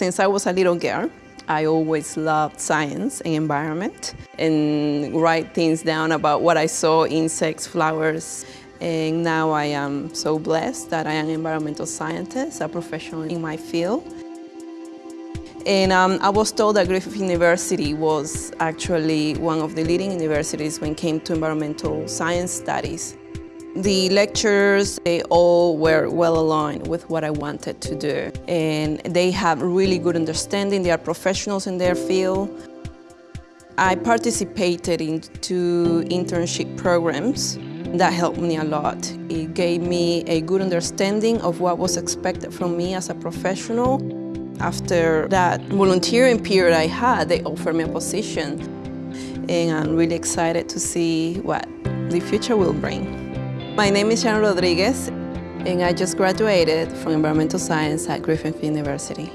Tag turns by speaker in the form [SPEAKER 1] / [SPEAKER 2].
[SPEAKER 1] Since I was a little girl, I always loved science and environment and write things down about what I saw, insects, flowers. And now I am so blessed that I am an environmental scientist, a professional in my field. And um, I was told that Griffith University was actually one of the leading universities when it came to environmental science studies. The lecturers, they all were well aligned with what I wanted to do. And they have really good understanding, they are professionals in their field. I participated in two internship programs that helped me a lot. It gave me a good understanding of what was expected from me as a professional. After that volunteering period I had, they offered me a position. And I'm really excited to see what the future will bring. My name is Sharon Rodriguez, and I just graduated from environmental science at Griffith University.